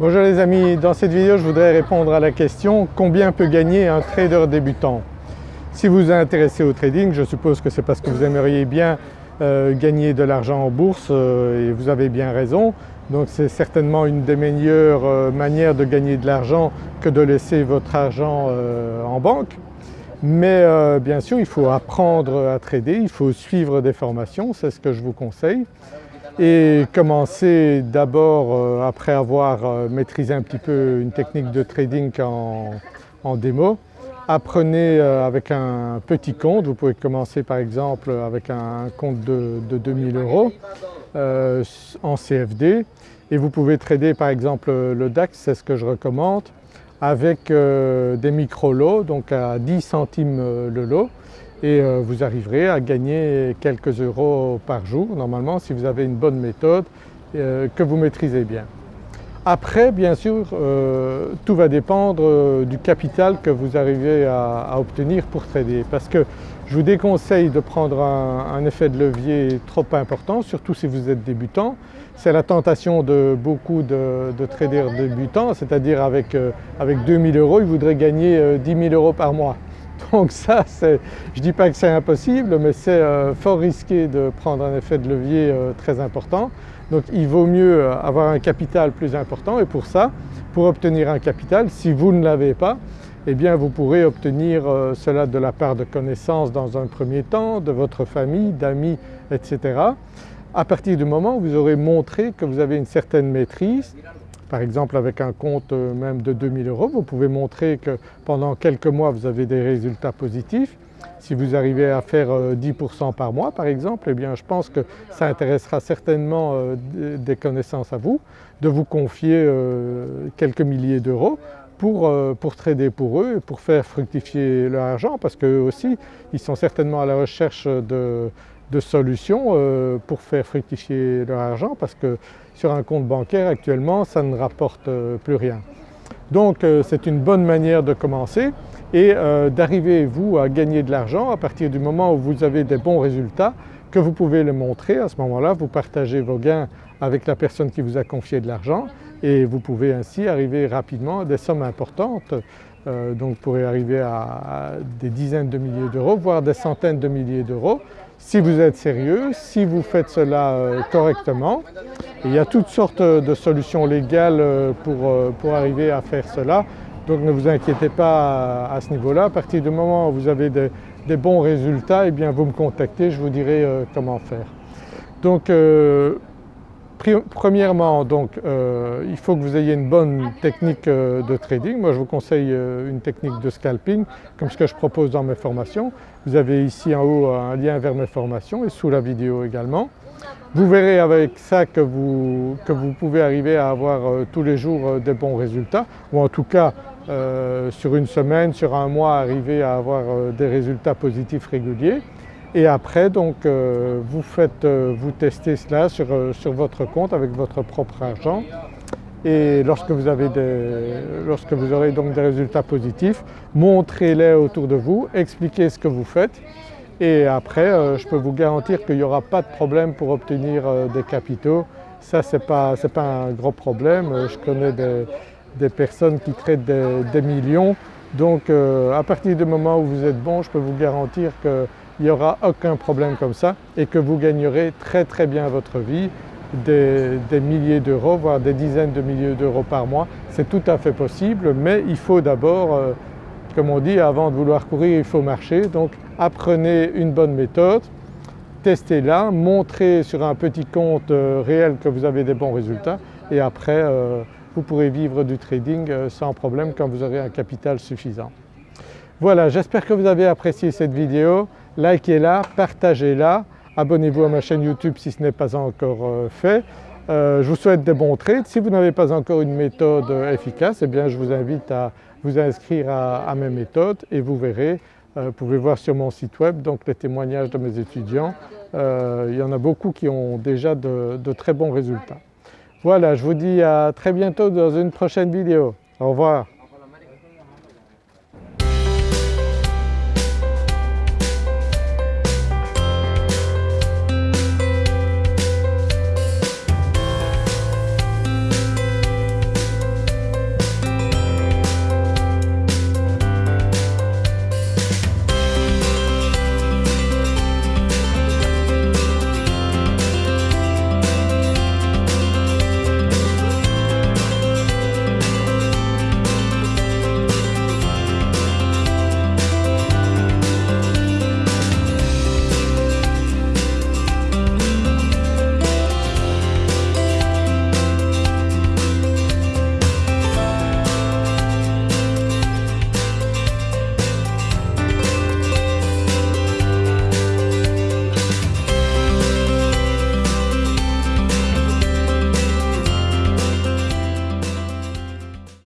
Bonjour les amis, dans cette vidéo je voudrais répondre à la question combien peut gagner un trader débutant? Si vous vous intéressez au trading, je suppose que c'est parce que vous aimeriez bien euh, gagner de l'argent en bourse euh, et vous avez bien raison. Donc c'est certainement une des meilleures euh, manières de gagner de l'argent que de laisser votre argent en banque. Mais bien sûr il faut apprendre à trader, il faut suivre des formations, c'est ce que je vous conseille et commencer d'abord euh, après avoir euh, maîtrisé un petit peu une technique de trading en, démo. Apprenez euh, avec un petit compte, vous pouvez commencer par exemple avec un compte de, 2000 euros en CFD et vous pouvez trader par exemple le DAX, c'est ce que je recommande, avec des micro-lots donc à 10 centimes le lot et euh, vous arriverez à gagner quelques euros par jour normalement si vous avez une bonne méthode euh, que vous maîtrisez bien. Après bien sûr euh, tout va dépendre du capital que vous arrivez à, obtenir pour trader parce que je vous déconseille de prendre un, effet de levier trop important surtout si vous êtes débutant. C'est la tentation de beaucoup de, traders débutants c'est-à-dire avec, avec 2000 euros ils voudraient gagner 10 000 euros par mois. Donc ça, je ne dis pas que c'est impossible mais c'est euh, fort risqué de prendre un effet de levier euh, très important. Donc il vaut mieux euh, avoir un capital plus important et pour ça, pour obtenir un capital, si vous ne l'avez pas, eh bien vous pourrez obtenir cela de la part de connaissances dans un premier temps, de votre famille, d'amis, etc. À partir du moment où vous aurez montré que vous avez une certaine maîtrise, par exemple avec un compte euh, même de 2000 euros, vous pouvez montrer que pendant quelques mois vous avez des résultats positifs. Si vous arrivez à faire 10% euh, par mois par exemple, eh bien je pense que ça intéressera certainement euh, des connaissances à vous de vous confier quelques milliers d'euros pour, pour, trader pour eux et pour faire fructifier leur argent parce qu'eux aussi ils sont certainement à la recherche de, de solutions euh, pour faire fructifier leur argent parce que sur un compte bancaire actuellement ça ne rapporte euh, plus rien. Donc euh, c'est une bonne manière de commencer et d'arriver vous à gagner de l'argent à partir du moment où vous avez des bons résultats que vous pouvez le montrer. À ce moment-là vous partagez vos gains avec la personne qui vous a confié de l'argent et vous pouvez ainsi arriver rapidement à des sommes importantes donc vous pourrez arriver à, des dizaines de milliers d'euros voire des centaines de milliers d'euros si vous êtes sérieux, si vous faites cela euh, correctement. il y a toutes sortes de solutions légales euh, euh, pour, arriver à faire cela. Donc ne vous inquiétez pas à, ce niveau-là. À partir du moment où vous avez des, bons résultats, eh bien vous me contactez, je vous dirai comment faire. Donc Premièrement euh, il faut que vous ayez une bonne technique euh, de trading. Moi je vous conseille euh, une technique de scalping comme ce que je propose dans mes formations. Vous avez ici en haut un lien vers mes formations et sous la vidéo également. Vous verrez avec ça que vous, que vous pouvez arriver à avoir tous les jours des bons résultats ou en tout cas sur une semaine, sur un mois arriver à avoir des résultats positifs réguliers et après donc euh, vous faites, euh, vous testez cela euh, sur, votre compte avec votre propre argent. Et lorsque vous, avez lorsque vous aurez donc des résultats positifs, montrez-les autour de vous, expliquez ce que vous faites. Et après je peux vous garantir qu'il n'y aura pas de problème pour obtenir des capitaux. Ça ce n'est pas, pas, un gros problème, je connais des, personnes qui traitent des, millions. Donc à partir du moment où vous êtes bon je peux vous garantir que il n'y aura aucun problème comme ça et que vous gagnerez très très bien votre vie, des, milliers d'euros voire des dizaines de milliers d'euros par mois. C'est tout à fait possible mais il faut d'abord, euh, comme on dit, avant de vouloir courir il faut marcher donc apprenez une bonne méthode, testez-la, montrez sur un petit compte euh, réel que vous avez des bons résultats et après euh, vous pourrez vivre du trading sans problème quand vous aurez un capital suffisant. Voilà, j'espère que vous avez apprécié cette vidéo likez-la, partagez-la, abonnez-vous à ma chaîne YouTube si ce n'est pas encore euh, fait. Euh, je vous souhaite des bons trades. Si vous n'avez pas encore une méthode euh, efficace, eh bien je vous invite à vous inscrire à, mes méthodes et vous verrez, vous pouvez voir sur mon site web donc les témoignages de mes étudiants. il y en a beaucoup qui ont déjà de, de très bons résultats. Voilà, je vous dis à très bientôt dans une prochaine vidéo. Au revoir.